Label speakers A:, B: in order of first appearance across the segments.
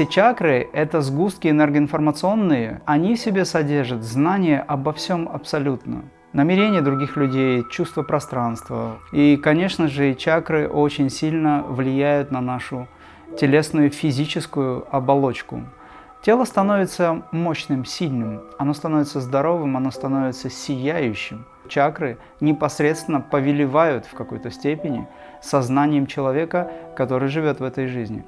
A: Все чакры – это сгустки энергоинформационные, они в себе содержат знания обо всем абсолютно. Намерения других людей, чувство пространства. И, конечно же, чакры очень сильно влияют на нашу телесную физическую оболочку. Тело становится мощным, сильным, оно становится здоровым, оно становится сияющим. Чакры непосредственно повелевают в какой-то степени сознанием человека, который живет в этой жизни.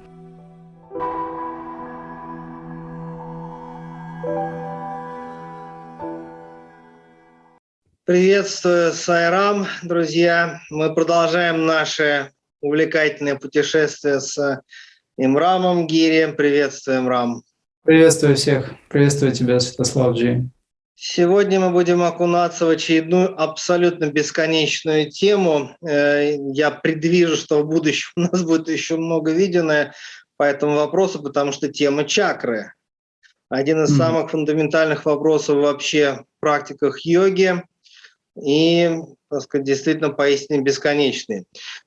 B: Приветствую, Сайрам, друзья. Мы продолжаем наше увлекательное путешествие с Имрамом Гири. Приветствую, Имрам.
A: Приветствую всех. Приветствую тебя, Святослав Джи.
B: Сегодня мы будем окунаться в очередную абсолютно бесконечную тему. Э, я предвижу, что в будущем у нас будет еще много видео по этому вопросу, потому что тема чакры. Один из mm -hmm. самых фундаментальных вопросов вообще в практиках йоги и, так сказать, действительно поистине бесконечные.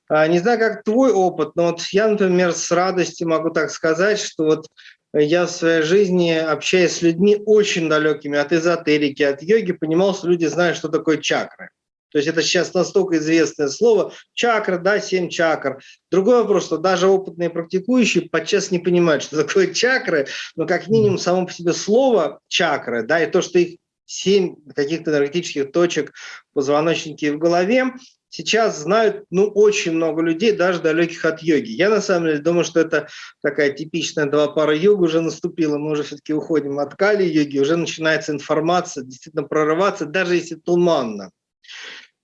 B: А, не знаю, как твой опыт, но вот я, например, с радостью могу так сказать, что вот я в своей жизни, общаясь с людьми очень далекими от эзотерики, от йоги, понимал, что люди знают, что такое чакры. То есть это сейчас настолько известное слово. Чакра, да, семь чакр. Другой вопрос, что даже опытные практикующие подчас не понимают, что такое чакры, но как минимум само по себе слово чакры, да, и то, что их семь каких-то энергетических точек в позвоночнике и в голове, сейчас знают ну, очень много людей, даже далеких от йоги. Я на самом деле думаю, что это такая типичная два пара йога уже наступила, мы уже все-таки уходим от кали йоги, уже начинается информация действительно прорываться, даже если туманно.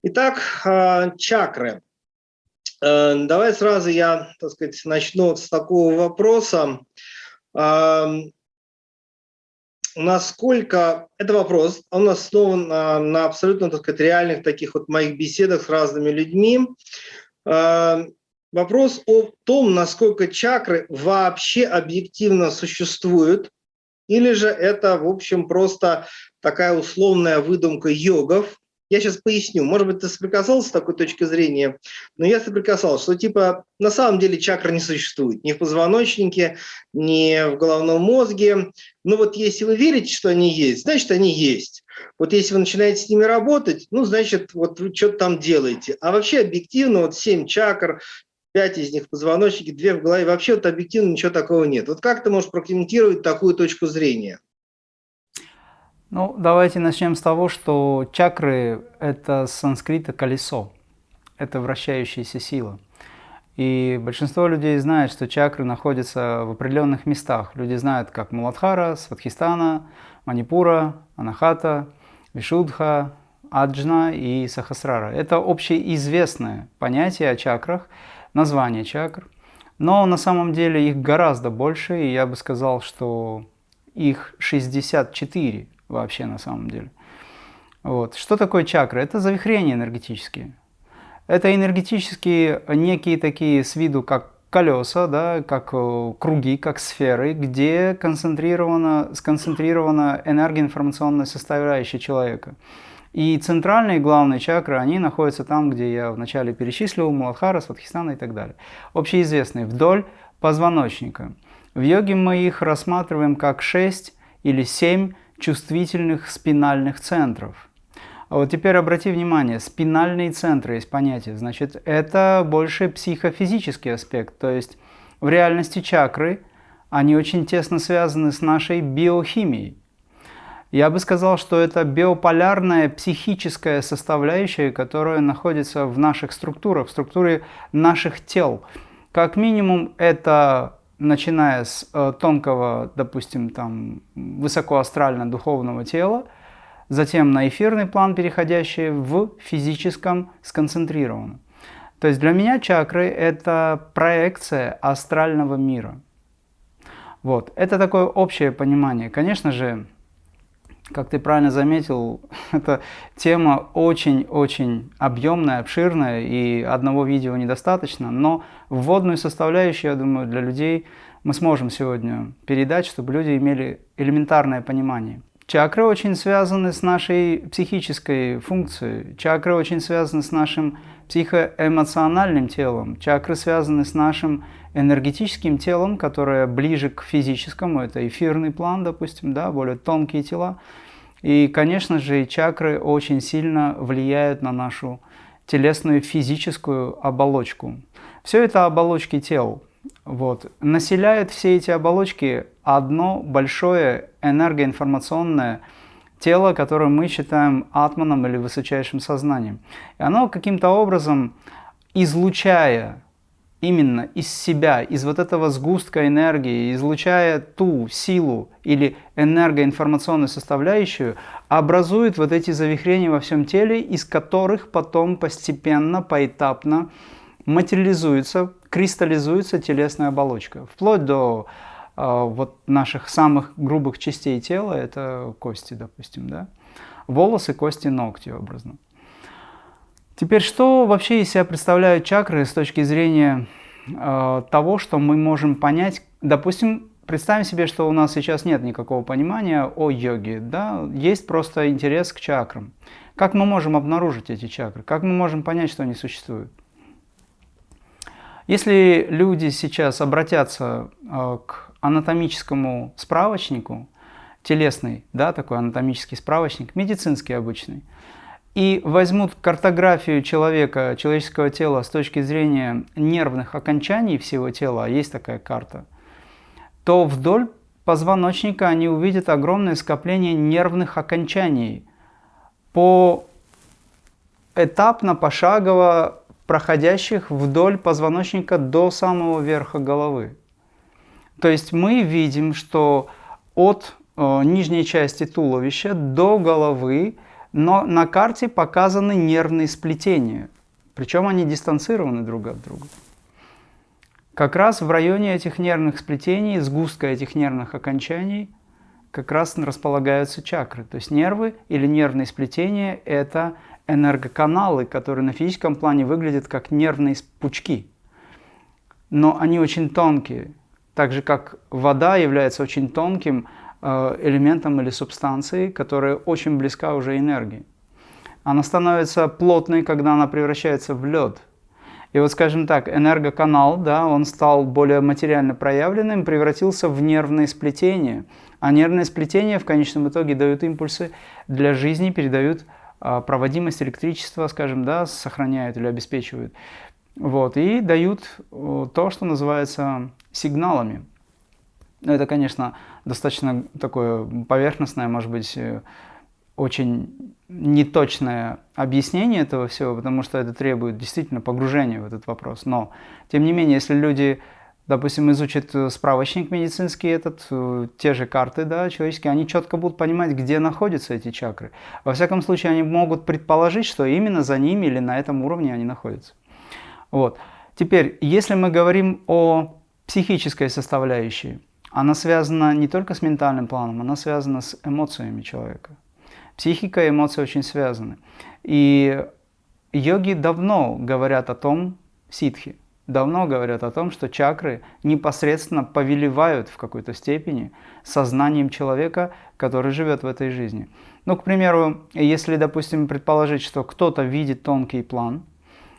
B: Итак, а, чакры. Э, давай сразу я, так сказать, начну с такого вопроса насколько это вопрос, он основан на, на абсолютно так сказать, реальных таких вот моих беседах с разными людьми. Э, вопрос о том, насколько чакры вообще объективно существуют, или же это, в общем, просто такая условная выдумка йогов, я сейчас поясню. Может быть, ты соприкасался с такой точки зрения, но я соприкасался, что типа на самом деле чакры не существует ни в позвоночнике, ни в головном мозге. Но вот если вы верите, что они есть, значит, они есть. Вот если вы начинаете с ними работать, ну, значит, вот вы что-то там делаете. А вообще объективно вот 7 чакр, пять из них в позвоночнике, две в голове, вообще вот объективно ничего такого нет. Вот как ты можешь прокомментировать такую точку зрения?
A: Ну, давайте начнем с того, что чакры – это с санскрита «колесо», это вращающаяся сила. И большинство людей знает, что чакры находятся в определенных местах. Люди знают, как Муладхара, Сватхистана, Манипура, Анахата, Вишудха, Аджна и Сахасрара. Это общеизвестное понятие о чакрах, название чакр. Но на самом деле их гораздо больше, и я бы сказал, что их 64 вообще на самом деле. Вот. Что такое чакры? Это завихрения энергетические. Это энергетические некие такие с виду, как колеса, да, как э, круги, как сферы, где концентрирована, сконцентрирована энергоинформационная составляющая человека. И центральные главные чакры, они находятся там, где я вначале перечислил, Муладхара, Сватхистана и так далее. Общеизвестные, вдоль позвоночника. В йоге мы их рассматриваем как 6 или 7 чувствительных спинальных центров. А вот теперь обрати внимание, спинальные центры есть понятие, значит, это больше психофизический аспект, то есть в реальности чакры, они очень тесно связаны с нашей биохимией. Я бы сказал, что это биополярная психическая составляющая, которая находится в наших структурах, в структуре наших тел. Как минимум, это начиная с э, тонкого, допустим, там, высокоастрально-духовного тела, затем на эфирный план, переходящий в физическом сконцентрированном. То есть для меня чакры – это проекция астрального мира. Вот. Это такое общее понимание. Конечно же, как ты правильно заметил, эта тема очень-очень объемная, обширная, и одного видео недостаточно, но вводную составляющую, я думаю, для людей мы сможем сегодня передать, чтобы люди имели элементарное понимание. Чакры очень связаны с нашей психической функцией, чакры очень связаны с нашим психоэмоциональным телом. Чакры связаны с нашим энергетическим телом, которое ближе к физическому, это эфирный план, допустим, да, более тонкие тела. И, конечно же, чакры очень сильно влияют на нашу телесную физическую оболочку. Все это оболочки тел. Вот. Населяют все эти оболочки одно большое энергоинформационное тело, которое мы считаем атманом или высочайшим сознанием. И оно каким-то образом, излучая именно из себя, из вот этого сгустка энергии, излучая ту силу или энергоинформационную составляющую, образует вот эти завихрения во всем теле, из которых потом постепенно, поэтапно материализуется, кристаллизуется телесная оболочка, вплоть до вот наших самых грубых частей тела, это кости, допустим, да? волосы, кости, ногти образно. Теперь, что вообще из себя представляют чакры с точки зрения э, того, что мы можем понять? Допустим, представим себе, что у нас сейчас нет никакого понимания о йоге, да? есть просто интерес к чакрам. Как мы можем обнаружить эти чакры? Как мы можем понять, что они существуют? Если люди сейчас обратятся э, к анатомическому справочнику, телесный, да, такой анатомический справочник, медицинский обычный, и возьмут картографию человека, человеческого тела с точки зрения нервных окончаний всего тела, а есть такая карта, то вдоль позвоночника они увидят огромное скопление нервных окончаний по этапно, пошагово проходящих вдоль позвоночника до самого верха головы. То есть мы видим, что от э, нижней части туловища до головы но на карте показаны нервные сплетения, причем они дистанцированы друг от друга. Как раз в районе этих нервных сплетений, сгустка этих нервных окончаний, как раз располагаются чакры. То есть нервы или нервные сплетения – это энергоканалы, которые на физическом плане выглядят как нервные пучки. Но они очень тонкие. Так же, как вода является очень тонким Э, элементом или субстанцией, которая очень близка уже энергии. Она становится плотной, когда она превращается в лед. И вот, скажем так, энергоканал, да, он стал более материально проявленным, превратился в нервное сплетение. А нервные сплетения в конечном итоге дают импульсы для жизни, передают а, проводимость электричества, скажем, да, сохраняют или обеспечивают. Вот, и дают то, что называется сигналами. Но это, конечно, достаточно такое поверхностное, может быть, э, очень неточное объяснение этого всего, потому что это требует действительно погружения в этот вопрос. Но, тем не менее, если люди, допустим, изучат э, справочник медицинский этот, э, те же карты да, человеческие, они четко будут понимать, где находятся эти чакры. Во всяком случае, они могут предположить, что именно за ними или на этом уровне они находятся. Вот. Теперь, если мы говорим о психической составляющей, она связана не только с ментальным планом, она связана с эмоциями человека. Психика и эмоции очень связаны. И йоги давно говорят о том, ситхи, давно говорят о том, что чакры непосредственно повелевают в какой-то степени сознанием человека, который живет в этой жизни. Ну, к примеру, если, допустим, предположить, что кто-то видит тонкий план,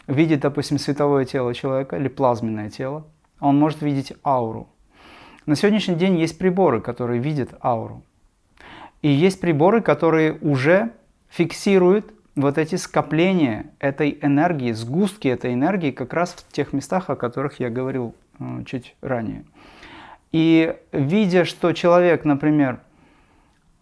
A: видит, допустим, световое тело человека или плазменное тело, он может видеть ауру. На сегодняшний день есть приборы, которые видят ауру. И есть приборы, которые уже фиксируют вот эти скопления этой энергии, сгустки этой энергии как раз в тех местах, о которых я говорил э, чуть ранее. И видя, что человек, например,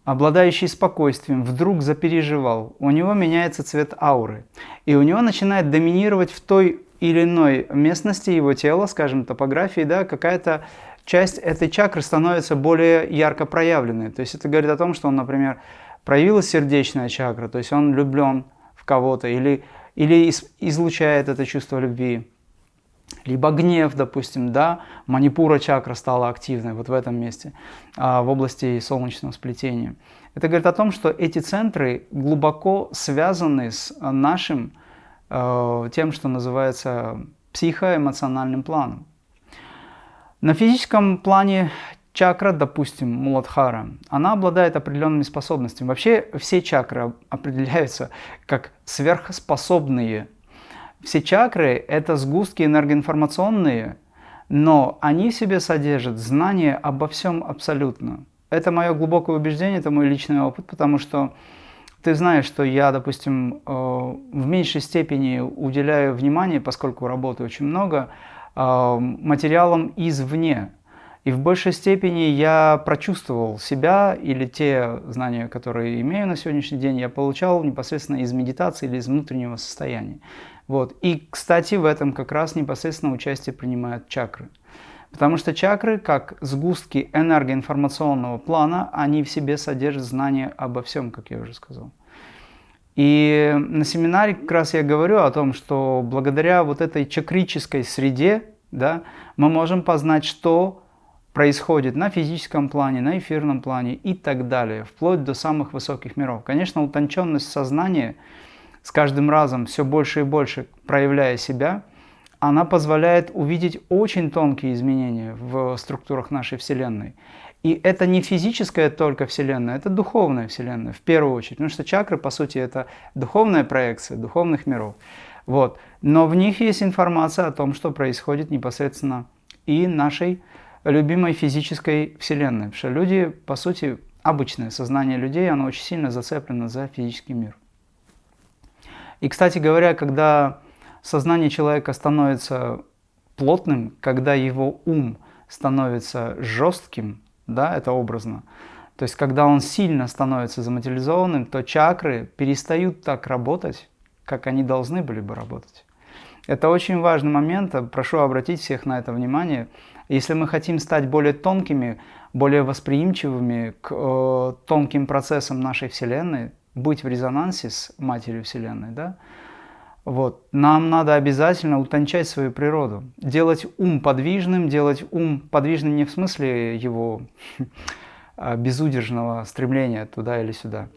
A: обладающий спокойствием, вдруг запереживал, у него меняется цвет ауры, и у него начинает доминировать в той или иной местности его тела, скажем, топографии, да, какая-то часть этой чакры становится более ярко проявленной. То есть это говорит о том, что он, например, проявилась сердечная чакра, то есть он влюблен в кого-то или, или излучает это чувство любви. Либо гнев, допустим, да, манипура чакра стала активной вот в этом месте, а, в области солнечного сплетения. Это говорит о том, что эти центры глубоко связаны с нашим, э, тем, что называется психоэмоциональным планом. На физическом плане чакра, допустим, Муладхара, она обладает определенными способностями. Вообще все чакры определяются как сверхспособные. Все чакры – это сгустки энергоинформационные, но они в себе содержат знание обо всем абсолютно. Это мое глубокое убеждение, это мой личный опыт, потому что ты знаешь, что я, допустим, э, в меньшей степени уделяю внимание, поскольку работаю очень много, э, материалам извне. И в большей степени я прочувствовал себя или те знания, которые имею на сегодняшний день, я получал непосредственно из медитации или из внутреннего состояния. Вот. И, кстати, в этом как раз непосредственно участие принимают чакры. Потому что чакры, как сгустки энергоинформационного плана, они в себе содержат знания обо всем, как я уже сказал. И на семинаре как раз я говорю о том, что благодаря вот этой чакрической среде да, мы можем познать, что происходит на физическом плане, на эфирном плане и так далее, вплоть до самых высоких миров. Конечно, утонченность сознания с каждым разом все больше и больше проявляя себя, она позволяет увидеть очень тонкие изменения в структурах нашей Вселенной. И это не физическая только Вселенная, это духовная Вселенная в первую очередь. Потому что чакры, по сути, это духовная проекция духовных миров. Вот. Но в них есть информация о том, что происходит непосредственно и нашей любимой физической Вселенной. Потому что люди, по сути, обычное сознание людей, оно очень сильно зацеплено за физический мир. И, кстати говоря, когда сознание человека становится плотным, когда его ум становится жестким, да, это образно, то есть когда он сильно становится заматериализованным, то чакры перестают так работать, как они должны были бы работать. Это очень важный момент, прошу обратить всех на это внимание. Если мы хотим стать более тонкими, более восприимчивыми к э, тонким процессам нашей Вселенной, быть в резонансе с Матерью Вселенной, да, вот. Нам надо обязательно утончать свою природу, делать ум подвижным, делать ум подвижным не в смысле его а, безудержного стремления туда или сюда,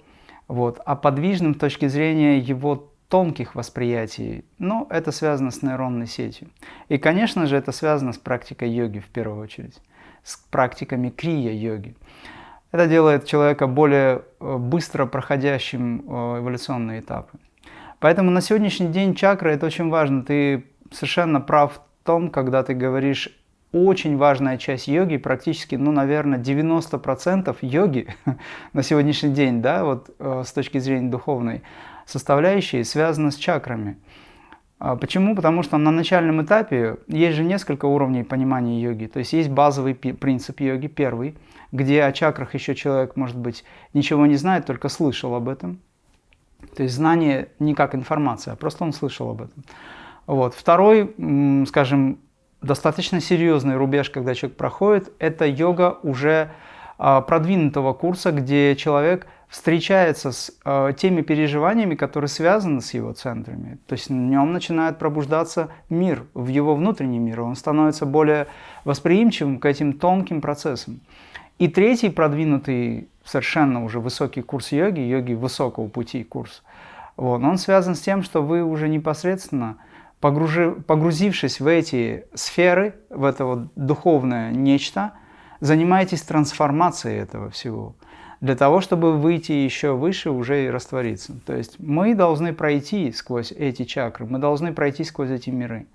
A: вот, а подвижным с точки зрения его тонких восприятий, но это связано с нейронной сетью. И, конечно же, это связано с практикой йоги в первую очередь, с практиками крия-йоги. Это делает человека более э, быстро проходящим э, эволюционные этапы. Поэтому на сегодняшний день чакры – это очень важно. Ты совершенно прав в том, когда ты говоришь, очень важная часть йоги, практически, ну, наверное, 90% йоги на сегодняшний день, да, вот э, с точки зрения духовной составляющей, связана с чакрами. А почему? Потому что на начальном этапе есть же несколько уровней понимания йоги. То есть есть базовый принцип йоги, первый, где о чакрах еще человек, может быть, ничего не знает, только слышал об этом. То есть знание не как информация, а просто он слышал об этом. Вот. Второй, скажем, достаточно серьезный рубеж, когда человек проходит, это йога уже а, продвинутого курса, где человек встречается с а, теми переживаниями, которые связаны с его центрами. То есть в нем начинает пробуждаться мир, в его внутренний мир. Он становится более восприимчивым к этим тонким процессам. И третий продвинутый, совершенно уже высокий курс йоги, йоги высокого пути курс, вот, он связан с тем, что вы уже непосредственно, погружи, погрузившись в эти сферы, в это вот духовное нечто, занимаетесь трансформацией этого всего, для того, чтобы выйти еще выше уже и раствориться. То есть мы должны пройти сквозь эти чакры, мы должны пройти сквозь эти миры.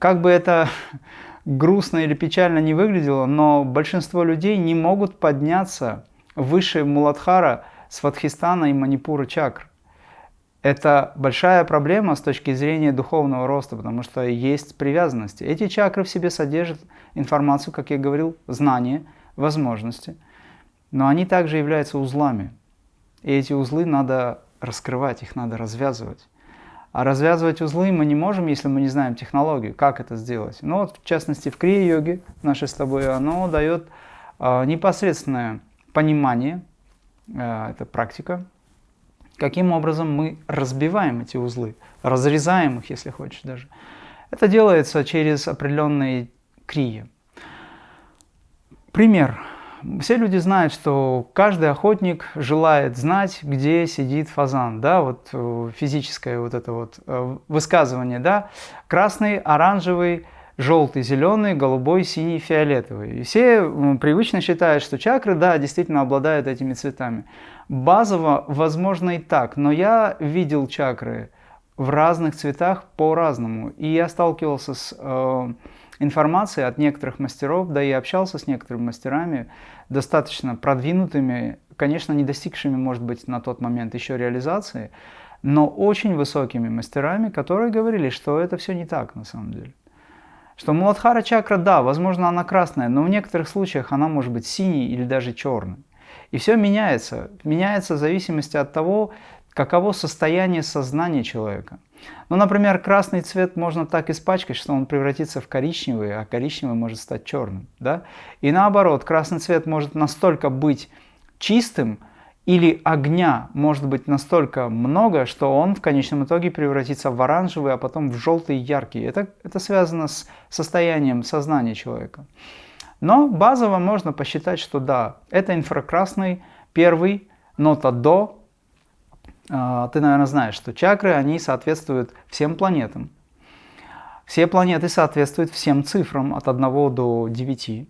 A: Как бы это грустно или печально не выглядело, но большинство людей не могут подняться выше Муладхара, Сватхистана и Манипура чакр. Это большая проблема с точки зрения духовного роста, потому что есть привязанности. Эти чакры в себе содержат информацию, как я говорил, знания, возможности, но они также являются узлами. И эти узлы надо раскрывать, их надо развязывать. А развязывать узлы мы не можем, если мы не знаем технологию, как это сделать. Ну вот, в частности, в крия-йоге нашей с тобой, оно дает э, непосредственное понимание, э, это практика, каким образом мы разбиваем эти узлы, разрезаем их, если хочешь даже. Это делается через определенные крии. Пример. Все люди знают, что каждый охотник желает знать, где сидит фазан. Да, вот э, физическое вот это вот э, высказывание. Да? Красный, оранжевый, желтый, зеленый, голубой, синий, фиолетовый. И все привычно считают, что чакры, да, действительно обладают этими цветами. Базово, возможно, и так, но я видел чакры в разных цветах по-разному. И я сталкивался с э, информацией от некоторых мастеров, да и общался с некоторыми мастерами, достаточно продвинутыми, конечно, не достигшими, может быть, на тот момент еще реализации, но очень высокими мастерами, которые говорили, что это все не так на самом деле. Что Муладхара чакра, да, возможно, она красная, но в некоторых случаях она может быть синей или даже черной. И все меняется. Меняется в зависимости от того, каково состояние сознания человека. Ну, например, красный цвет можно так испачкать, что он превратится в коричневый, а коричневый может стать черным. Да? И наоборот, красный цвет может настолько быть чистым, или огня может быть настолько много, что он в конечном итоге превратится в оранжевый, а потом в желтый яркий. Это, это связано с состоянием сознания человека. Но базово можно посчитать, что да, это инфракрасный первый, нота до. А, ты, наверное, знаешь, что чакры, они соответствуют всем планетам. Все планеты соответствуют всем цифрам от 1 до 9.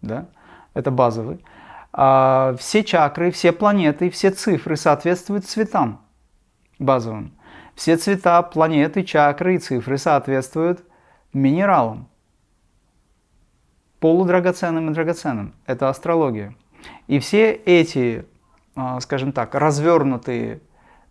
A: Да? Это базовый. А, все чакры, все планеты, все цифры соответствуют цветам базовым. Все цвета, планеты, чакры и цифры соответствуют минералам. Полудрагоценным и драгоценным. Это астрология. И все эти, а, скажем так, развернутые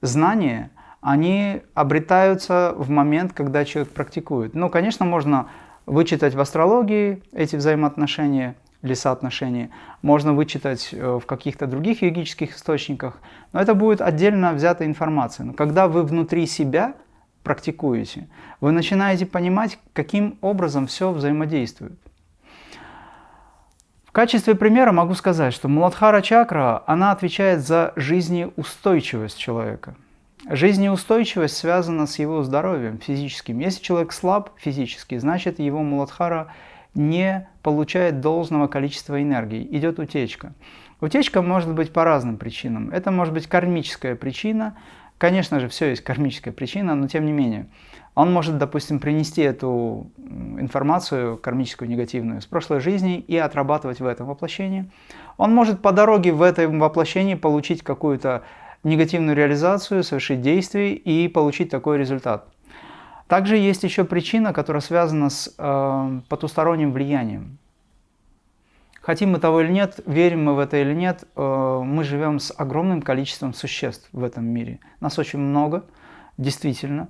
A: знания, они обретаются в момент, когда человек практикует. Ну, конечно, можно вычитать в астрологии эти взаимоотношения, или соотношение, можно вычитать э, в каких-то других йогических источниках, но это будет отдельно взятая информация. Но когда вы внутри себя практикуете, вы начинаете понимать, каким образом все взаимодействует. В качестве примера могу сказать, что Муладхара чакра, она отвечает за жизнеустойчивость человека. Жизнеустойчивость связана с его здоровьем физическим. Если человек слаб физически, значит его Муладхара не получает должного количества энергии, идет утечка. Утечка может быть по разным причинам. Это может быть кармическая причина. Конечно же, все есть кармическая причина, но тем не менее. Он может, допустим, принести эту информацию кармическую, негативную, с прошлой жизни и отрабатывать в этом воплощении. Он может по дороге в этом воплощении получить какую-то негативную реализацию, совершить действие и получить такой результат. Также есть еще причина, которая связана с э, потусторонним влиянием. Хотим мы того или нет, верим мы в это или нет, э, мы живем с огромным количеством существ в этом мире. Нас очень много, действительно.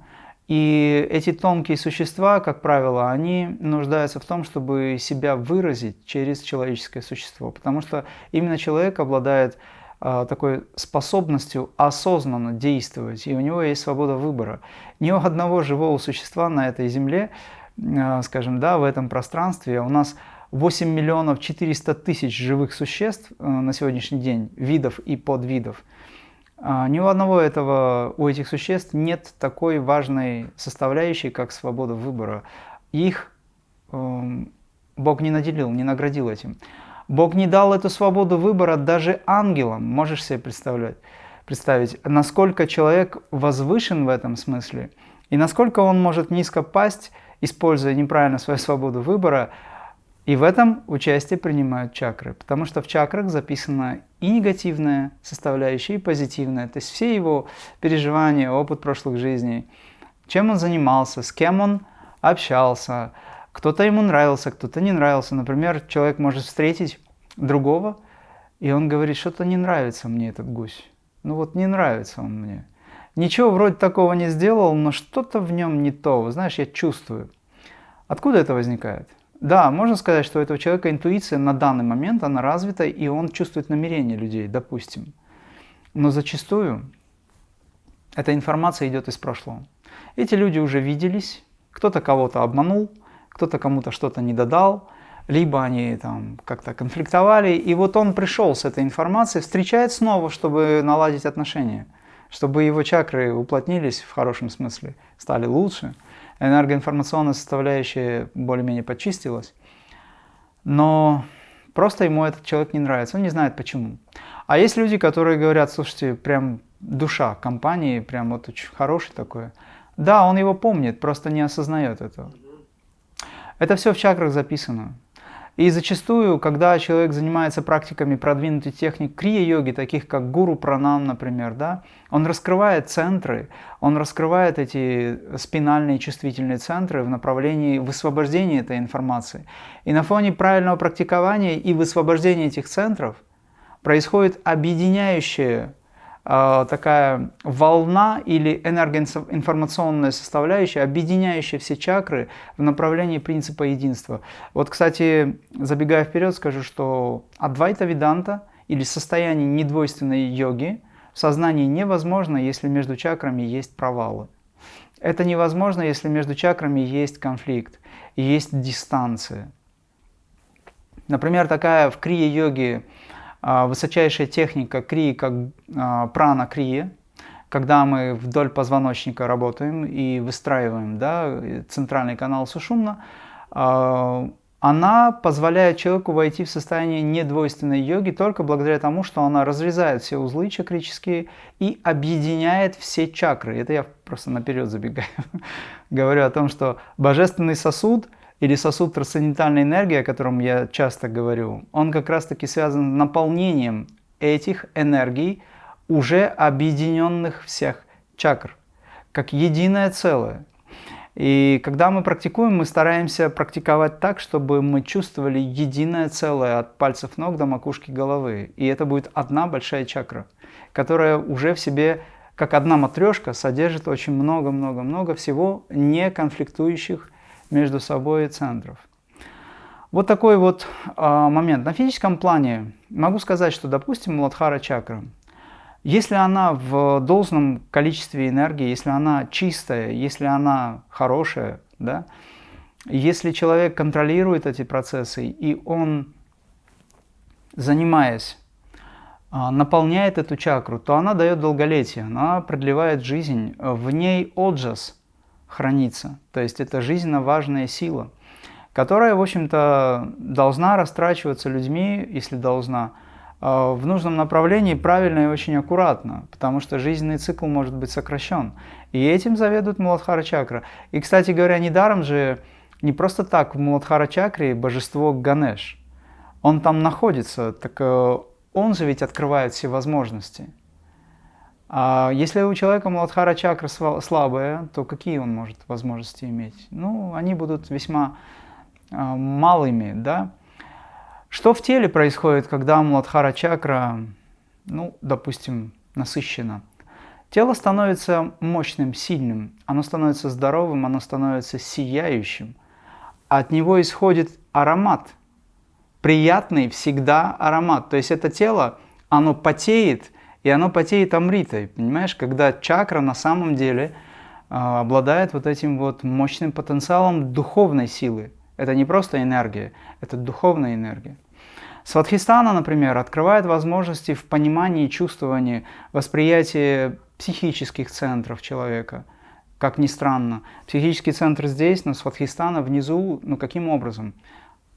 A: И эти тонкие существа, как правило, они нуждаются в том, чтобы себя выразить через человеческое существо. Потому что именно человек обладает а, такой способностью осознанно действовать, и у него есть свобода выбора. Ни у одного живого существа на этой земле, а, скажем, да, в этом пространстве, у нас 8 миллионов 400 тысяч живых существ а, на сегодняшний день, видов и подвидов. Ни у одного этого, у этих существ нет такой важной составляющей, как свобода выбора. Их э, Бог не наделил, не наградил этим. Бог не дал эту свободу выбора даже ангелам. Можешь себе представлять, представить, насколько человек возвышен в этом смысле, и насколько он может низко пасть, используя неправильно свою свободу выбора, и в этом участие принимают чакры, потому что в чакрах записана и негативная составляющая, и позитивная, то есть все его переживания, опыт прошлых жизней, чем он занимался, с кем он общался, кто-то ему нравился, кто-то не нравился. Например, человек может встретить другого, и он говорит, что-то не нравится мне этот гусь. Ну вот не нравится он мне. Ничего вроде такого не сделал, но что-то в нем не то. Знаешь, я чувствую. Откуда это возникает? Да, можно сказать, что у этого человека интуиция на данный момент, она развита, и он чувствует намерения людей, допустим. Но зачастую эта информация идет из прошлого. Эти люди уже виделись, кто-то кого-то обманул, кто-то кому-то что-то не додал, либо они там как-то конфликтовали, и вот он пришел с этой информацией, встречает снова, чтобы наладить отношения, чтобы его чакры уплотнились в хорошем смысле, стали лучше, энергоинформационная составляющая более-менее почистилась, но просто ему этот человек не нравится, он не знает почему. А есть люди, которые говорят, слушайте, прям душа компании, прям вот очень хороший такой. Да, он его помнит, просто не осознает этого. Это все в чакрах записано. И зачастую, когда человек занимается практиками продвинутой техник крия-йоги, таких как гуру пранам, например, да, он раскрывает центры, он раскрывает эти спинальные чувствительные центры в направлении высвобождения этой информации. И на фоне правильного практикования и высвобождения этих центров происходит объединяющее такая волна или энергоинформационная составляющая, объединяющая все чакры в направлении принципа единства. Вот, кстати, забегая вперед, скажу, что Адвайта Веданта или состояние недвойственной йоги в сознании невозможно, если между чакрами есть провалы. Это невозможно, если между чакрами есть конфликт, есть дистанция. Например, такая в крия-йоге а, высочайшая техника крии, как а, прана крия, когда мы вдоль позвоночника работаем и выстраиваем да, центральный канал сушумна, а, она позволяет человеку войти в состояние недвойственной йоги только благодаря тому, что она разрезает все узлы чакрические и объединяет все чакры. Это я просто наперед забегаю. Говорю о том, что божественный сосуд – или сосуд трансцендентальной энергии, о котором я часто говорю, он как раз-таки связан с наполнением этих энергий, уже объединенных всех чакр, как единое целое. И когда мы практикуем, мы стараемся практиковать так, чтобы мы чувствовали единое целое от пальцев ног до макушки головы. И это будет одна большая чакра, которая уже в себе, как одна матрешка, содержит очень много-много-много всего не конфликтующих между собой центров. Вот такой вот э, момент. На физическом плане могу сказать, что, допустим, Муладхара чакра, если она в должном количестве энергии, если она чистая, если она хорошая, да, если человек контролирует эти процессы, и он, занимаясь, наполняет эту чакру, то она дает долголетие, она продлевает жизнь, в ней отжас – хранится. То есть это жизненно важная сила, которая, в общем-то, должна растрачиваться людьми, если должна, э, в нужном направлении правильно и очень аккуратно, потому что жизненный цикл может быть сокращен. И этим заведует Муладхара чакра. И, кстати говоря, недаром же не просто так в Муладхара чакре божество Ганеш. Он там находится, так э, он же ведь открывает все возможности. А если у человека Муладхара чакра слабая, то какие он может возможности иметь? Ну, они будут весьма а, малыми, да? Что в теле происходит, когда Муладхара чакра, ну, допустим, насыщена? Тело становится мощным, сильным, оно становится здоровым, оно становится сияющим. От него исходит аромат, приятный всегда аромат. То есть это тело, оно потеет, и оно потеет амритой, понимаешь, когда чакра на самом деле э, обладает вот этим вот мощным потенциалом духовной силы. Это не просто энергия, это духовная энергия. Сватхистана, например, открывает возможности в понимании, чувствовании, восприятии психических центров человека. Как ни странно, психический центр здесь, но Сватхистана внизу, ну каким образом?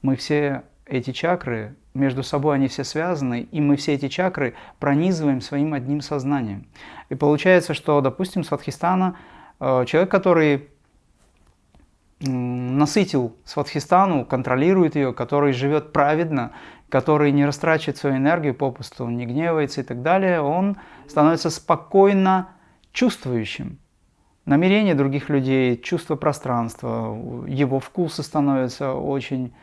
A: Мы все эти чакры, между собой они все связаны, и мы все эти чакры пронизываем своим одним сознанием. И получается, что, допустим, Сватхистана, э, человек, который насытил Сватхистану, контролирует ее, который живет праведно, который не растрачивает свою энергию попусту, не гневается и так далее, он становится спокойно чувствующим. Намерения других людей, чувство пространства, его вкусы становятся очень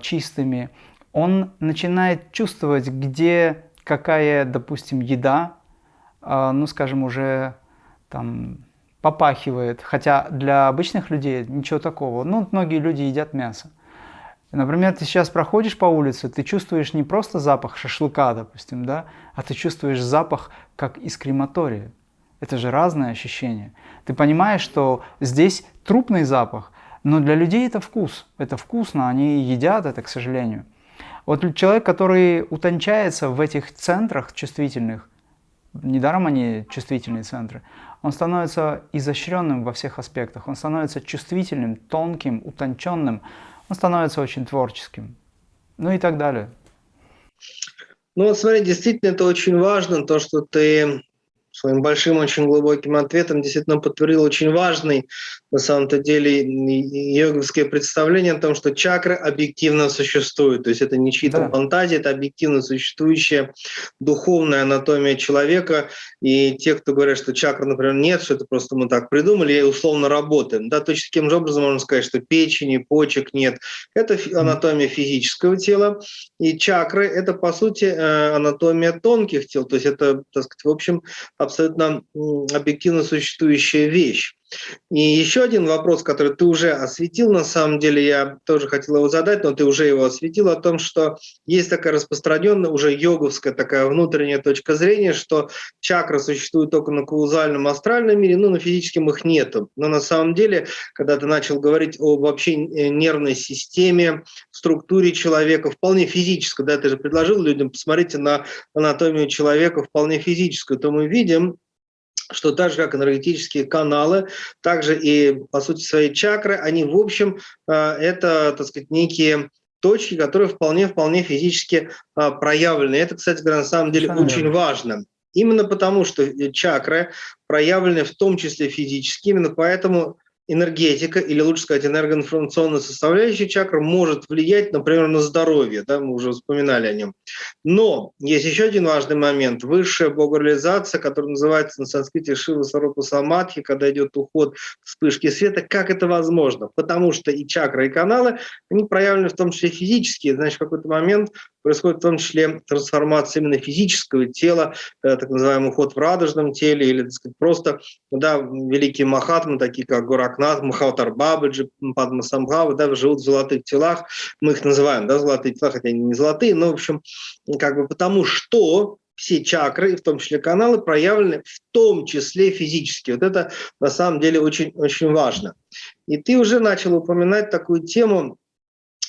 A: чистыми, он начинает чувствовать, где какая, допустим, еда, а, ну, скажем, уже там попахивает, хотя для обычных людей ничего такого. Ну, многие люди едят мясо. Например, ты сейчас проходишь по улице, ты чувствуешь не просто запах шашлыка, допустим, да, а ты чувствуешь запах, как из крематория. Это же разное ощущение. Ты понимаешь, что здесь трупный запах, но для людей это вкус. Это вкусно, они едят это, к сожалению. Вот человек, который утончается в этих центрах чувствительных, недаром они чувствительные центры, он становится изощренным во всех аспектах, он становится чувствительным, тонким, утонченным, он становится очень творческим, ну и так далее.
B: Ну вот смотри, действительно это очень важно, то, что ты своим большим, очень глубоким ответом действительно подтвердил очень важный, на самом-то деле, йоговское представление о том, что чакры объективно существуют. То есть это не чьи-то да. фантазии, это объективно существующая духовная анатомия человека. И те, кто говорят, что чакр, например, нет, что это просто мы так придумали и условно работаем. Да, точно таким же образом можно сказать, что печени, почек нет. Это анатомия физического тела. И чакры – это, по сути, э, анатомия тонких тел. То есть это, так сказать, в общем, абсолютно объективно существующая вещь. И еще один вопрос, который ты уже осветил, на самом деле я тоже хотел его задать, но ты уже его осветил, о том, что есть такая распространенная, уже йоговская такая внутренняя точка зрения, что чакры существуют только на каузальном астральном мире, ну, на физическом их нету. Но на самом деле, когда ты начал говорить о вообще э, нервной системе, структуре человека, вполне физической, да, ты же предложил людям, посмотрите на анатомию человека вполне физическую, то мы видим, что так же, как энергетические каналы, также и, по сути, свои чакры, они, в общем, э, это, так сказать, некие точки, которые вполне-вполне физически э, проявлены. Это, кстати говоря, на самом деле Конечно. очень важно. Именно потому, что э, чакры проявлены в том числе физически, именно поэтому энергетика, или лучше сказать, энергоинформационная составляющая чакры может влиять, например, на здоровье, да, мы уже вспоминали о нем. Но есть еще один важный момент. Высшая богореализация, которая называется на санскрите Шива Сарупа Самадхи, когда идет уход вспышки света. Как это возможно? Потому что и чакры, и каналы, они проявлены в том числе физически. Значит, в какой-то момент происходит в том числе трансформация именно физического тела, э, так называемый уход в радужном теле, или так сказать, просто да, великие махатмы, такие как Гуракнат, Махаватар Бабаджи, Падма Самбхава, да, живут в золотых телах, мы их называем да, золотые тела, хотя они не золотые, но, в общем, как бы потому что все чакры, в том числе каналы, проявлены в том числе физически. Вот это на самом деле очень, очень важно. И ты уже начал упоминать такую тему,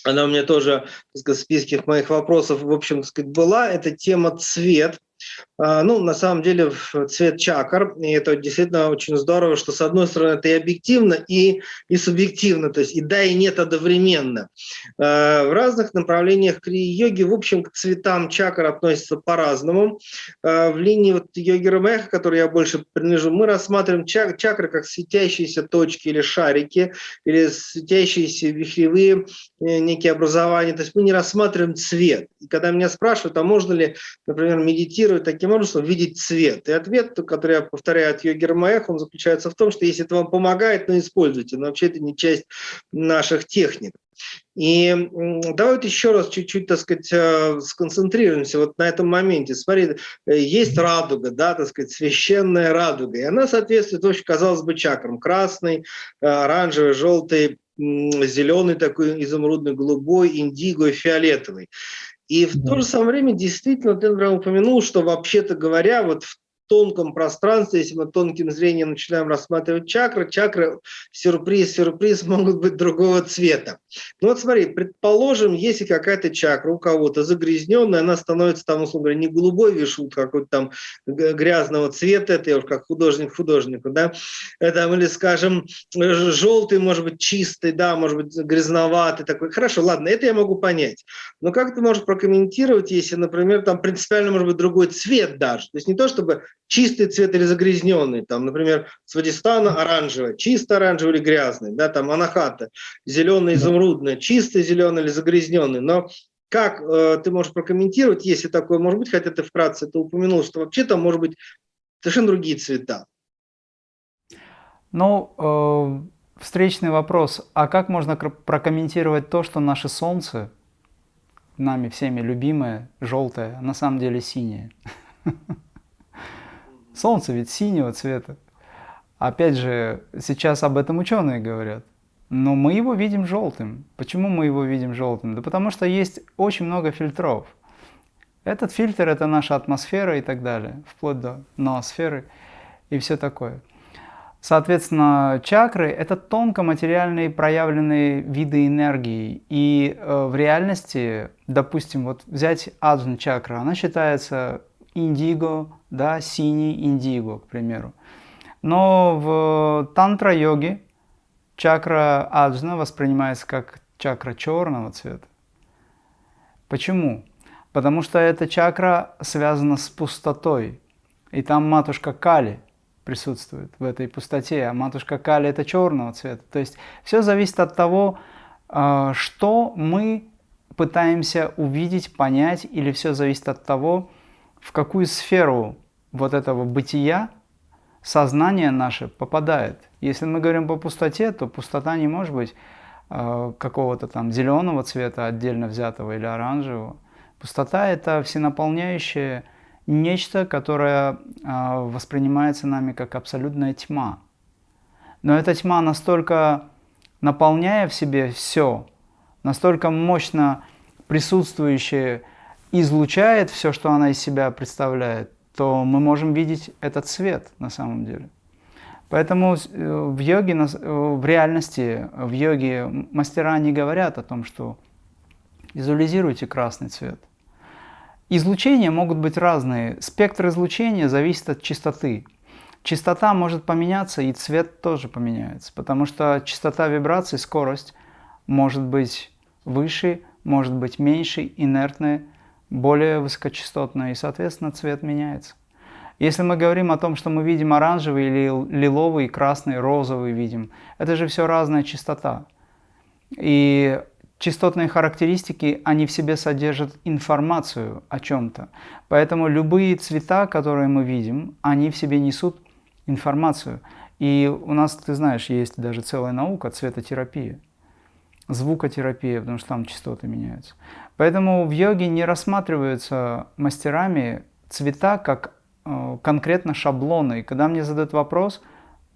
B: она у меня тоже сказать, в списке моих вопросов, в общем, сказать, была, это тема цвет. А, ну, на самом деле, цвет чакр, и это действительно очень здорово, что с одной стороны это и объективно, и, и субъективно, то есть и да, и нет одновременно. А, в разных направлениях крии-йоги, в общем, к цветам чакр относятся по-разному. А, в линии вот йоги Рамеха, которой я больше принадлежу, мы рассматриваем чак чакры как светящиеся точки или шарики, или светящиеся вихревые э, некие образования, то есть мы не рассматриваем цвет. И когда меня спрашивают, а можно ли, например, медитировать, медитировать таким образом, видеть цвет. И ответ, который я повторяю от Йоги Рамаэх, он заключается в том, что если это вам помогает, то используйте, но вообще это не часть наших техник. И давайте еще раз чуть-чуть, так сказать, э, сконцентрируемся вот на этом моменте. Смотри, э, есть радуга, да, так сказать, священная радуга, и она соответствует, очень, казалось бы, чакрам. Красный, э, оранжевый, желтый, зеленый такой, изумрудный, голубой, индиго и фиолетовый. И в да. то же самое время действительно например, упомянул, что вообще-то говоря, вот в тонком пространстве, если мы тонким зрением начинаем рассматривать чакры, чакры, сюрприз, сюрприз, могут быть другого цвета. Ну вот смотри, предположим, если какая-то чакра у кого-то загрязненная, она становится там, условно говоря, не голубой вишут, какой-то там грязного цвета, это я уж как художник художнику, да, это, или, скажем, желтый, может быть, чистый, да, может быть, грязноватый такой. Хорошо, ладно, это я могу понять. Но как ты можешь прокомментировать, если, например, там принципиально может быть другой цвет даже? То есть не то, чтобы чистый цвет или загрязненный, там, например, Свадистана оранжевый, чисто оранжевый или грязный, да, там Анахата, зеленый, изумрудный, чистый зеленый или загрязненный, но как э, ты можешь прокомментировать, если такое может быть, хотя ты вкратце это упомянул, что вообще там может быть совершенно другие цвета?
A: Ну, э, встречный вопрос. А как можно прокомментировать то, что наше Солнце, нами всеми любимое, желтое, на самом деле синее? Солнце ведь синего цвета. Опять же, сейчас об этом ученые говорят. Но мы его видим желтым. Почему мы его видим желтым? Да потому что есть очень много фильтров. Этот фильтр – это наша атмосфера и так далее, вплоть до ноосферы и все такое. Соответственно, чакры – это тонкоматериальные проявленные виды энергии. И э, в реальности, допустим, вот взять аджна чакра, она считается индиго, да, синий индиго, к примеру. Но в тантра-йоге чакра аджна воспринимается как чакра черного цвета. Почему? Потому что эта чакра связана с пустотой, И там матушка Кали присутствует в этой пустоте, а матушка Кали это черного цвета. То есть все зависит от того, а, что мы пытаемся увидеть, понять, или все зависит от того, в какую сферу вот этого бытия сознание наше попадает. Если мы говорим по пустоте, то пустота не может быть э, какого-то там зеленого цвета отдельно взятого или оранжевого. Пустота – это всенаполняющее нечто, которое э, воспринимается нами как абсолютная тьма. Но эта тьма настолько наполняя в себе все, настолько мощно присутствующая, излучает все, что она из себя представляет, то мы можем видеть этот свет на самом деле. Поэтому э, в йоге, э, в реальности, в йоге мастера не говорят о том, что визуализируйте красный цвет. Излучения могут быть разные. Спектр излучения зависит от частоты. Частота может поменяться, и цвет тоже поменяется, потому что частота вибраций, скорость может быть выше, может быть меньше, инертная, более высокочастотная, и, соответственно, цвет меняется. Если мы говорим о том, что мы видим оранжевый или лиловый, красный, розовый видим, это же все разная частота. И частотные характеристики, они в себе содержат информацию о чем-то. Поэтому любые цвета, которые мы видим, они в себе несут информацию. И у нас, ты знаешь, есть даже целая наука цветотерапия, звукотерапия, потому что там частоты меняются. Поэтому в йоге не рассматриваются мастерами цвета как э, конкретно шаблоны. И когда мне задают вопрос,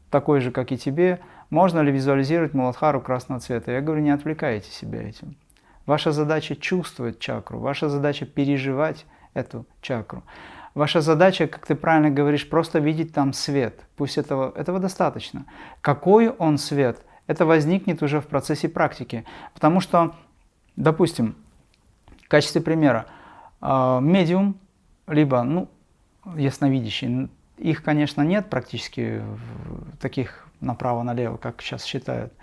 A: такой же, как и тебе, можно ли визуализировать Муладхару красного цвета, я говорю, не отвлекайте себя этим. Ваша задача чувствовать чакру, ваша задача переживать эту чакру. Ваша задача, как ты правильно говоришь, просто видеть там свет. Пусть этого, этого достаточно. Какой он свет, это возникнет уже в процессе практики. Потому что, допустим, качестве примера, а, медиум, либо ну, ясновидящий, их, конечно, нет практически таких направо-налево, как сейчас считают.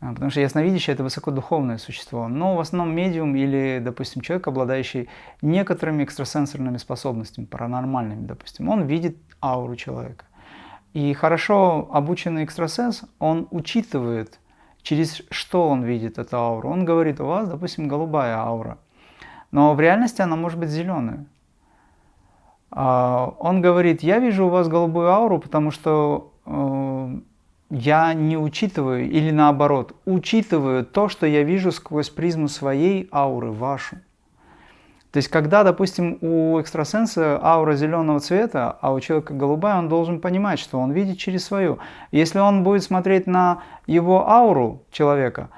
A: А, потому что ясновидящее – это высокодуховное существо. Но в основном медиум или, допустим, человек, обладающий некоторыми экстрасенсорными способностями, паранормальными, допустим, он видит ауру человека. И хорошо обученный экстрасенс, он учитывает, через что он видит эту ауру. Он говорит, у вас, допустим, голубая аура, но в реальности она может быть зеленая. А, он говорит, я вижу у вас голубую ауру, потому что э, я не учитываю, или наоборот, учитываю то, что я вижу сквозь призму своей ауры, вашу. То есть, когда, допустим, у экстрасенса аура зеленого цвета, а у человека голубая, он должен понимать, что он видит через свою. Если он будет смотреть на его ауру человека,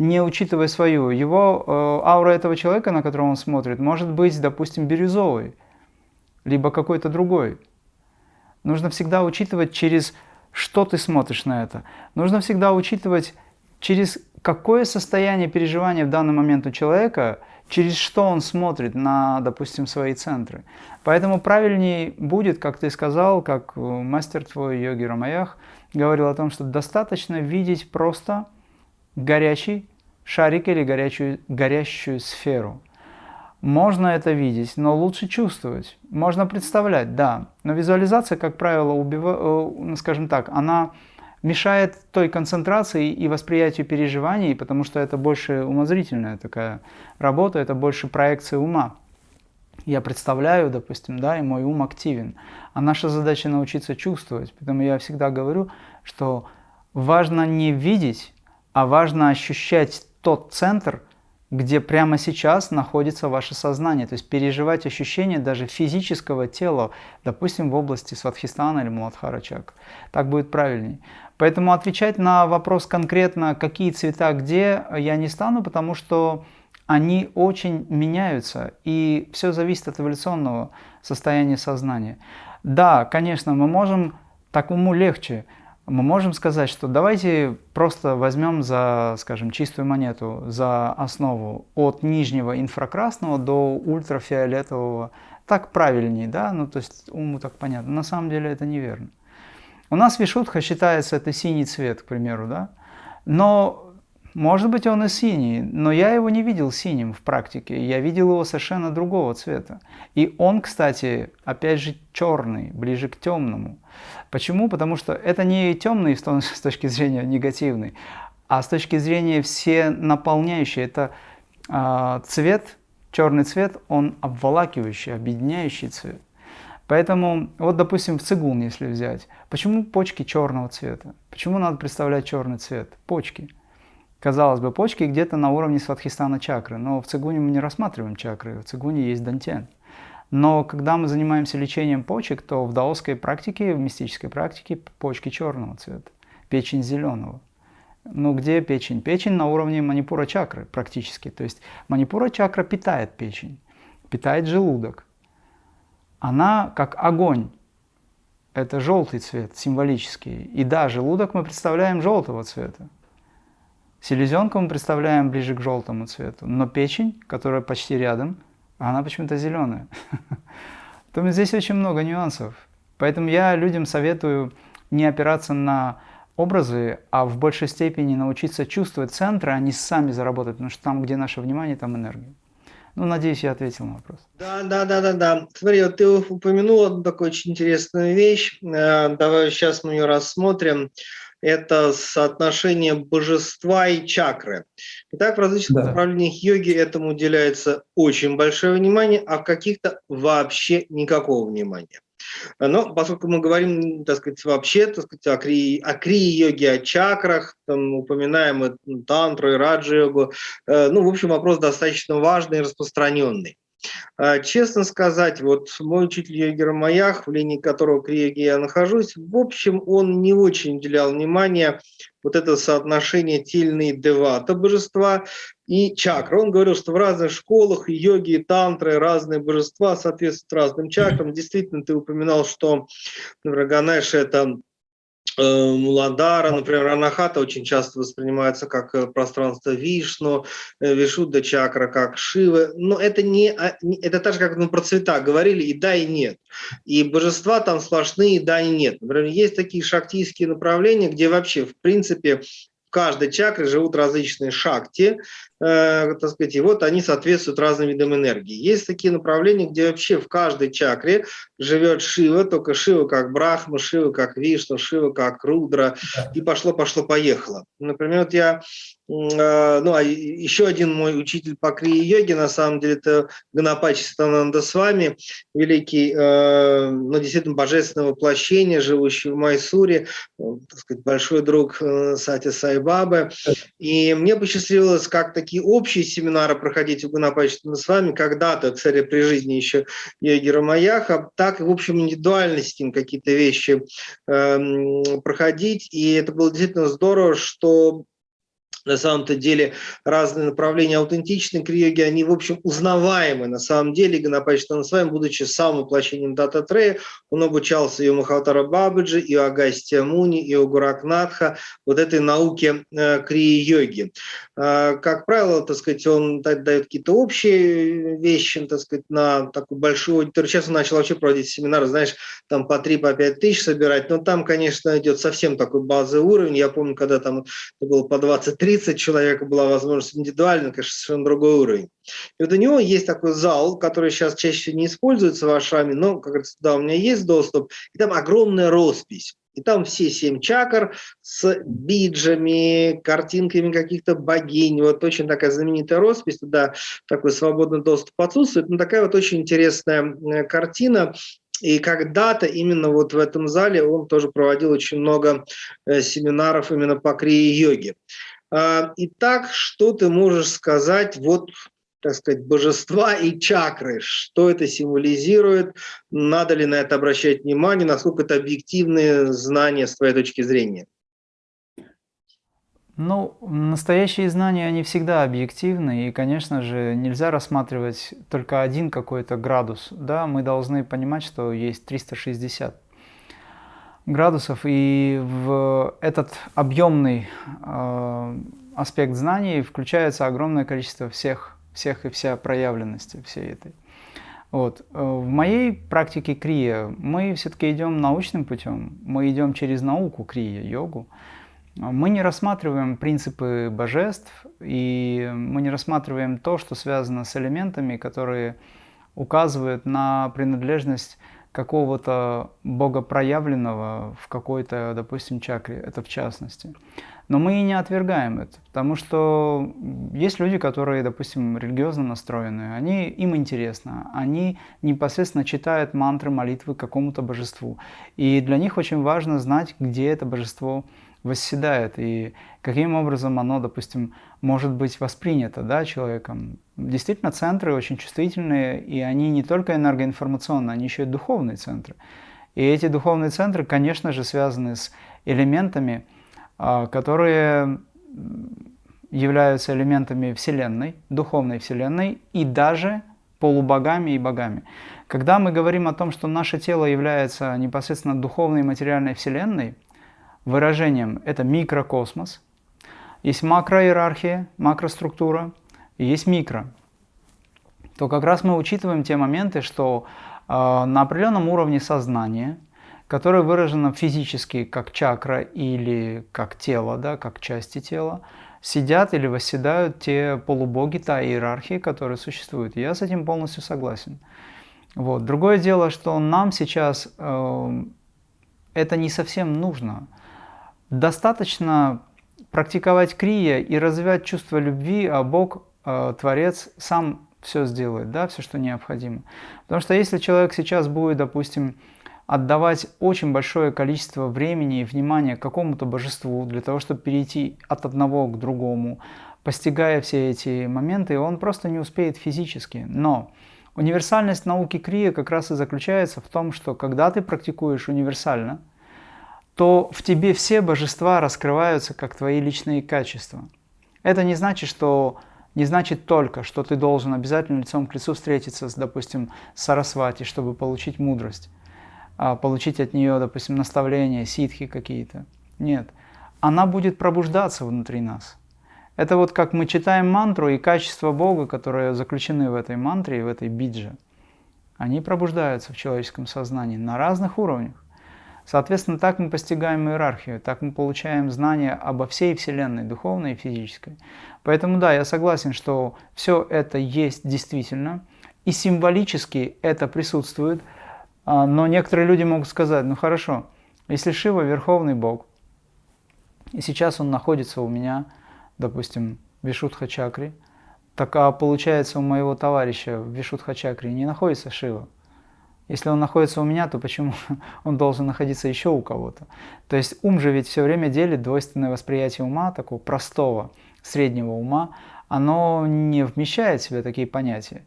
A: не учитывая свою, его э, аура этого человека, на которого он смотрит, может быть, допустим, бирюзовой, либо какой-то другой. Нужно всегда учитывать через что ты смотришь на это. Нужно всегда учитывать, через какое состояние переживания в данный момент у человека, через что он смотрит на, допустим, свои центры. Поэтому правильнее будет, как ты сказал, как мастер твой йоги Рамаях говорил о том, что достаточно видеть просто горячий шарик или горячую, горящую сферу. Можно это видеть, но лучше чувствовать. Можно представлять, да. Но визуализация, как правило, убива... Э, ну, скажем так, она мешает той концентрации и восприятию переживаний, потому что это больше умозрительная такая работа, это больше проекция ума. Я представляю, допустим, да, и мой ум активен. А наша задача научиться чувствовать. Поэтому я всегда говорю, что важно не видеть, а важно ощущать тот центр, где прямо сейчас находится ваше сознание, то есть переживать ощущения даже физического тела, допустим, в области Сватхистана или Муладхара чакры. Так будет правильней. Поэтому отвечать на вопрос конкретно, какие цвета где, я не стану, потому что они очень меняются, и все зависит от эволюционного состояния сознания. Да, конечно, мы можем, так уму легче, мы можем сказать, что давайте просто возьмем за, скажем, чистую монету, за основу от нижнего инфракрасного до ультрафиолетового. Так правильнее, да? Ну, то есть уму так понятно. На самом деле это неверно. У нас вишутха считается это синий цвет, к примеру, да? Но Может быть, он и синий, но я его не видел синим в практике. Я видел его совершенно другого цвета. И он, кстати, опять же черный, ближе к темному. Почему? Потому что это не темный с точки зрения негативный, а с точки зрения все наполняющий. Это э, цвет, черный цвет, он обволакивающий, объединяющий цвет. Поэтому, вот, допустим, в цигун, если взять, почему почки черного цвета? Почему надо представлять черный цвет? Почки. Казалось бы, почки где-то на уровне сватхистана чакры, но в цигуне мы не рассматриваем чакры, в цигуне есть дантен. Но когда мы занимаемся лечением почек, то в даосской практике, в мистической практике почки черного цвета, печень зеленого. Ну где печень? Печень на уровне манипура чакры практически. То есть манипура чакра питает печень, питает желудок она как огонь. Это желтый цвет, символический. И да, желудок мы представляем желтого цвета. Селезенку мы представляем ближе к желтому цвету. Но печень, которая почти рядом, она почему-то зеленая. Поэтому здесь очень много нюансов. Поэтому я людям советую не опираться на образы, а в большей степени научиться чувствовать центры, а не сами заработать, потому что там, где наше внимание, там энергия. Ну, надеюсь, я ответил на вопрос.
B: Да, да, да, да, да. Смотри, вот ты упомянул такую очень интересную вещь. Э, давай сейчас мы ее рассмотрим. Это соотношение божества и чакры. Итак, в различных да. направлениях йоги этому уделяется очень большое внимание, а в каких-то вообще никакого внимания. Но поскольку мы говорим, так сказать, вообще, так сказать, о крии, о крии-йоге, о чакрах, там, упоминаем и тантру, и раджа-йогу, э, ну, в общем, вопрос достаточно важный и распространенный. А, честно сказать, вот мой учитель йоги Рамаях, в линии которого к йоге я нахожусь, в общем, он не очень уделял внимания вот это соотношение тельные девата божества и чакры. Он говорил, что в разных школах йоги, и тантры, разные божества соответствуют разным чакрам. Действительно, ты упоминал, что, Ганеш – это Муладара, например, Анахата очень часто воспринимается как э, пространство Вишну, э, Вишудда чакра как Шивы, но это не, а, это так же, как мы про цвета говорили, и да, и нет. И божества там сплошные, и да, и нет. Например, есть такие шактийские направления, где вообще, в принципе, в каждой чакре живут различные шакти, э, так сказать, и вот они соответствуют разным видам энергии. Есть такие направления, где вообще в каждой чакре живет Шива, только Шива как Брахма, Шива как Вишну, Шива как Рудра, и пошло-пошло-поехало. Например, вот я а, ну, а еще один мой учитель по крии-йоге, на самом деле, это Ганапачи Сатананда с вами, великий, э, ну, действительно, божественное воплощение, живущий в Майсуре, так сказать, большой друг э, Сати Сайбабы. И мне посчастливилось как такие общие семинары проходить у Ганапачи с вами, когда-то, кстати, при жизни еще йоги Рамаяха, так и, в общем, индивидуально с ним какие-то вещи э, проходить. И это было действительно здорово, что на самом-то деле разные направления аутентичной криоги, они, в общем, узнаваемы. На самом деле, Ганапач Танасвами, будучи самым воплощением Дата Трея, он обучался и у Махатара Бабаджи, и у Агастия Муни, и у Гуракнатха, вот этой науке э, крии-йоги. Э, как правило, так сказать, он дает какие-то общие вещи, так сказать, на такую большую аудиторию. Сейчас он начал вообще проводить семинары, знаешь, там по 3-5 по тысяч собирать, но там, конечно, идет совсем такой базовый уровень. Я помню, когда там это было по 23 30 человек была возможность индивидуально, конечно, совершенно другой уровень. И вот у него есть такой зал, который сейчас чаще не используется в Ашраме, но, как говорится, да, у меня есть доступ, и там огромная роспись. И там все семь чакр с биджами, картинками каких-то богинь. Вот очень такая знаменитая роспись, туда такой свободный доступ отсутствует. Но такая вот очень интересная э, картина. И когда-то именно вот в этом зале он тоже проводил очень много э, семинаров именно по крии-йоге. А, итак, что ты можешь сказать вот так сказать, божества и чакры, что это символизирует, надо ли на это обращать внимание, насколько это объективные знания с твоей точки зрения?
A: Ну, настоящие знания, они всегда объективны, и, конечно же, нельзя рассматривать только один какой-то градус. Да, мы должны понимать, что есть 360 градусов, и в этот объемный э, аспект знаний включается огромное количество всех, всех и вся проявленности всей этой. Вот. Э, в моей практике крия мы все-таки идем научным путем, мы идем через науку крия, йогу. Мы не рассматриваем принципы божеств, и мы не рассматриваем то, что связано с элементами, которые указывают на принадлежность какого-то бога проявленного в какой-то, допустим, чакре, это в частности. Но мы и не отвергаем это, потому что есть люди, которые, допустим, религиозно настроены, они, им интересно, они непосредственно читают мантры, молитвы какому-то божеству. И для них очень важно знать, где это божество восседает и каким образом оно, допустим, может быть воспринято да, человеком. Действительно, центры очень чувствительные, и они не только энергоинформационные, они еще и духовные центры. И эти духовные центры, конечно же, связаны с элементами, а, которые являются элементами Вселенной, духовной Вселенной и даже полубогами и богами. Когда мы говорим о том, что наше тело является непосредственно духовной материальной Вселенной, выражением это микрокосмос, есть макроиерархия, макроструктура, и есть микро, то как раз мы учитываем те моменты, что э, на определенном уровне сознания – которое выражено физически как чакра или как тело, да, как части тела, сидят или восседают те полубоги, та иерархия, которая существует. я с этим полностью согласен. Вот. Другое дело, что нам сейчас э, это не совсем нужно. Достаточно практиковать крия и развивать чувство любви, а Бог, э, Творец, сам все сделает, да, все, что необходимо. Потому что если человек сейчас будет, допустим, отдавать очень большое количество времени и внимания какому-то божеству для того, чтобы перейти от одного к другому, постигая все эти моменты, он просто не успеет физически. Но универсальность науки Крия как раз и заключается в том, что когда ты практикуешь универсально, то в тебе все божества раскрываются как твои личные качества. Это не значит, что не значит только, что ты должен обязательно лицом к лицу встретиться с, допустим, Сарасвати, чтобы получить мудрость. А, получить от нее, допустим, наставления, ситхи какие-то. Нет. Она будет пробуждаться внутри нас. Это вот как мы читаем мантру, и качества Бога, которые заключены в этой мантре в этой бидже, они пробуждаются в человеческом сознании на разных уровнях. Соответственно, так мы постигаем иерархию, так мы получаем знания обо всей Вселенной, духовной и физической. Поэтому да, я согласен, что все это есть действительно, и символически это присутствует – а, но некоторые люди могут сказать, ну хорошо, если Шива Верховный Бог, и сейчас он находится у меня, допустим, в Вишудха-чакре, так а получается у моего товарища в Вишудха-чакре не находится Шива. Если он находится у меня, то почему он должен находиться еще у кого-то? То есть ум же ведь все время делит двойственное восприятие ума, такого простого, среднего ума, оно не вмещает в себя такие понятия.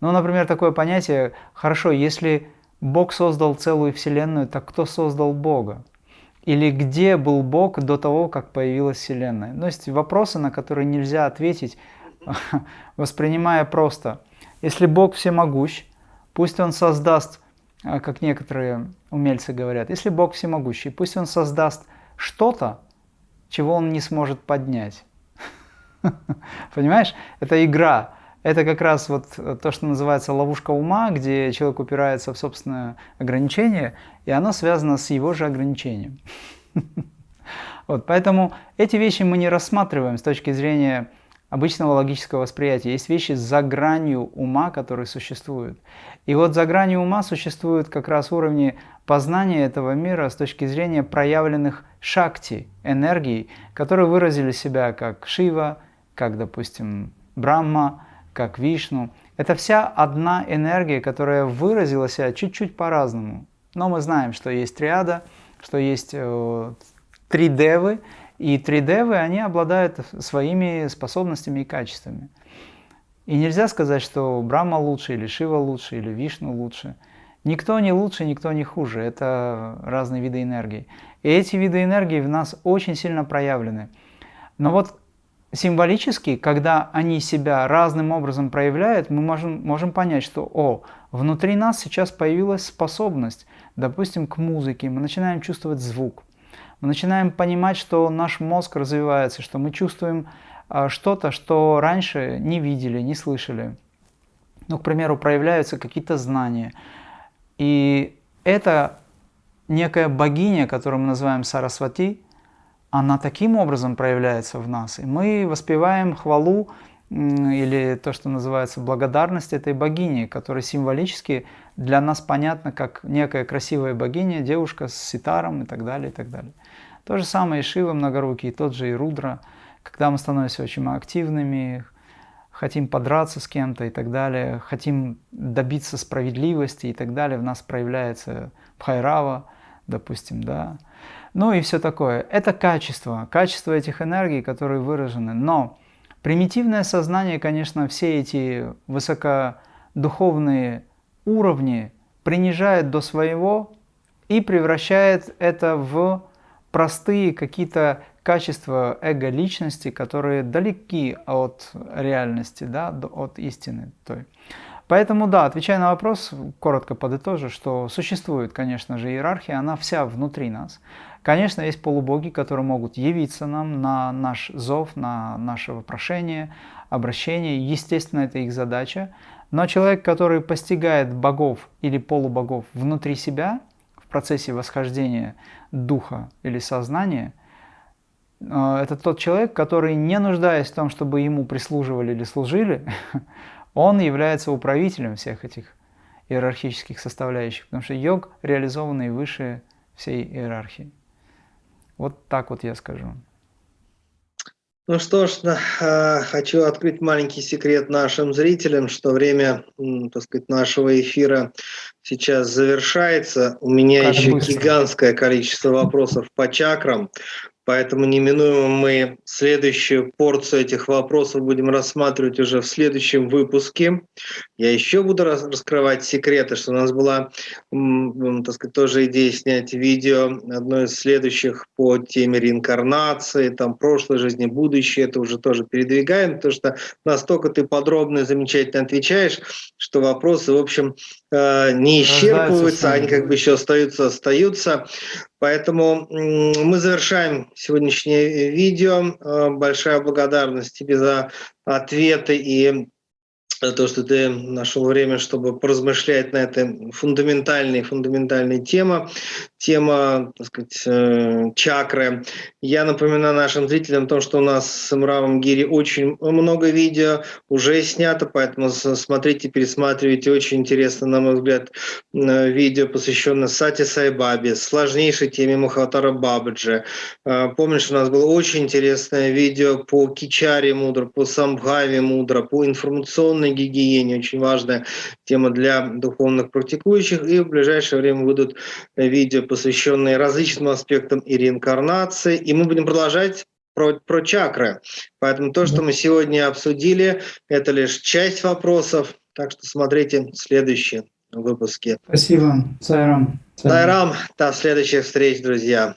A: Ну, например, такое понятие, хорошо, если Бог создал целую Вселенную, так кто создал Бога? Или где был Бог до того, как появилась Вселенная? Ну, есть вопросы, на которые нельзя ответить, воспринимая просто. Если Бог всемогущ, пусть Он создаст, а, как некоторые умельцы говорят, если Бог всемогущий, пусть Он создаст что-то, чего Он не сможет поднять. Понимаешь? Это игра. Это как раз вот то, что называется ловушка ума, где человек упирается в собственное ограничение, и оно связано с его же ограничением. Вот, поэтому эти вещи мы не рассматриваем с точки зрения обычного логического восприятия. Есть вещи за гранью ума, которые существуют. И вот за гранью ума существуют как раз уровни познания этого мира с точки зрения проявленных шакти, энергий, которые выразили себя как Шива, как, допустим, Брахма, как Вишну. Это вся одна энергия, которая выразила себя чуть-чуть по-разному. Но мы знаем, что есть триада, что есть э, три девы, и три девы, они обладают своими способностями и качествами. И нельзя сказать, что Брахма лучше, или Шива лучше, или Вишну лучше. Никто не лучше, никто не хуже. Это разные виды энергии. И эти виды энергии в нас очень сильно проявлены. Но вот символически, когда они себя разным образом проявляют, мы можем, можем понять, что о, внутри нас сейчас появилась способность, допустим, к музыке, мы начинаем чувствовать звук, мы начинаем понимать, что наш мозг развивается, что мы чувствуем что-то, что раньше не видели, не слышали. Ну, к примеру, проявляются какие-то знания. И это некая богиня, которую мы называем Сарасвати, она таким образом проявляется в нас. И мы воспеваем хвалу или то, что называется благодарность этой богини, которая символически для нас понятна как некая красивая богиня, девушка с ситаром и так далее, и так далее. То же самое и Шива многорукий, тот же и Рудра, когда мы становимся очень активными, хотим подраться с кем-то и так далее, хотим добиться справедливости и так далее, в нас проявляется Бхайрава, допустим, да. Ну и все такое. Это качество, качество этих энергий, которые выражены. Но примитивное сознание, конечно, все эти высокодуховные уровни принижает до своего и превращает это в простые какие-то качества эго-личности, которые далеки от реальности, да, от истины той. Поэтому, да, отвечая на вопрос, коротко подытожу, что существует, конечно же, иерархия, она вся внутри нас. Конечно, есть полубоги, которые могут явиться нам на наш зов, на наше вопрошение, обращение. Естественно, это их задача. Но человек, который постигает богов или полубогов внутри себя, в процессе восхождения духа или сознания, это тот человек, который, не нуждаясь в том, чтобы ему прислуживали или служили, он является управителем всех этих иерархических составляющих, потому что йог реализованный выше всей иерархии. Вот так вот я скажу.
B: Ну что ж, э, хочу открыть маленький секрет нашим зрителям, что время, так сказать, нашего эфира сейчас завершается. У меня как еще быстро. гигантское количество вопросов по чакрам. Поэтому неминуемо мы следующую порцию этих вопросов будем рассматривать уже в следующем выпуске. Я еще буду раскрывать секреты, что у нас была, так сказать, тоже идея снять видео, одно из следующих по теме реинкарнации, там прошлой жизни, будущее, это уже тоже передвигаем, потому что настолько ты подробно и замечательно отвечаешь, что вопросы, в общем, э, не исчерпываются, они как бы еще остаются, остаются. Поэтому мы завершаем сегодняшнее видео. Э, большая благодарность тебе за ответы и то, что ты нашел время, чтобы поразмышлять на этой фундаментальной, фундаментальной теме, тема, так сказать, э, чакры. Я напоминаю нашим зрителям о том, что у нас с Мравом Гири очень много видео уже снято, поэтому смотрите, пересматривайте. Очень интересно, на мой взгляд, э, видео, посвященное Сати Сайбабе, сложнейшей теме Махатара Бабаджи. Э, помнишь, у нас было очень интересное видео по Кичаре Мудра, по Самбхаве Мудра, по информационной гигиене, очень важная тема для духовных практикующих. И в ближайшее время выйдут видео, посвященные различным аспектам и реинкарнации. И мы будем продолжать про, про чакры. Поэтому то, что мы сегодня обсудили, это лишь часть вопросов. Так что смотрите следующие выпуски.
A: Спасибо. Сайрам.
B: Сайрам. До следующих встреч, друзья.